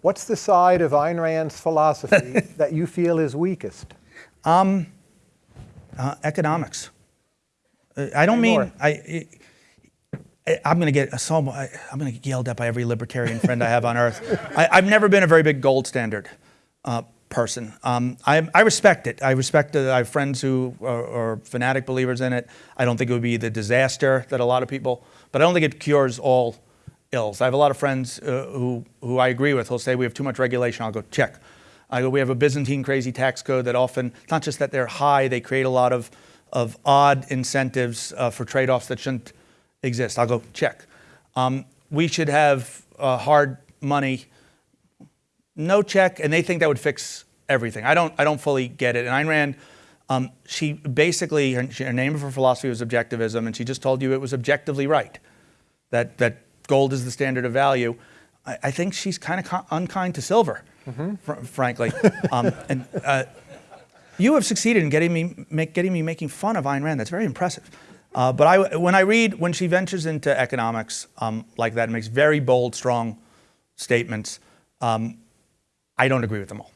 What's the side of Ayn Rand's philosophy that you feel is weakest? Uh, economics. Uh, I don't mean. I. I I'm going to get so I'm going to get yelled at by every libertarian friend I have on earth. I, I've never been a very big gold standard uh, person. Um, I, I respect it. I respect it. I have friends who are, are fanatic believers in it. I don't think it would be the disaster that a lot of people, but I don't think it cures all ills. I have a lot of friends uh, who who I agree with. Who'll say we have too much regulation. I'll go check. I go, we have a Byzantine crazy tax code that often, It's not just that they're high, they create a lot of, of odd incentives uh, for trade-offs that shouldn't exist. I'll go check. Um, we should have uh, hard money, no check, and they think that would fix everything. I don't, I don't fully get it. And Ayn Rand, um, she basically, her, her name of her philosophy was objectivism, and she just told you it was objectively right, that, that gold is the standard of value. I, I think she's kind of unkind to silver, fr- frankly. um, and uh, you have succeeded in getting me, make, getting me making fun of Ayn Rand. That's very impressive. Uh, but I, when I read, when she ventures into economics um, like that, and makes very bold, strong statements, um, I don't agree with them all.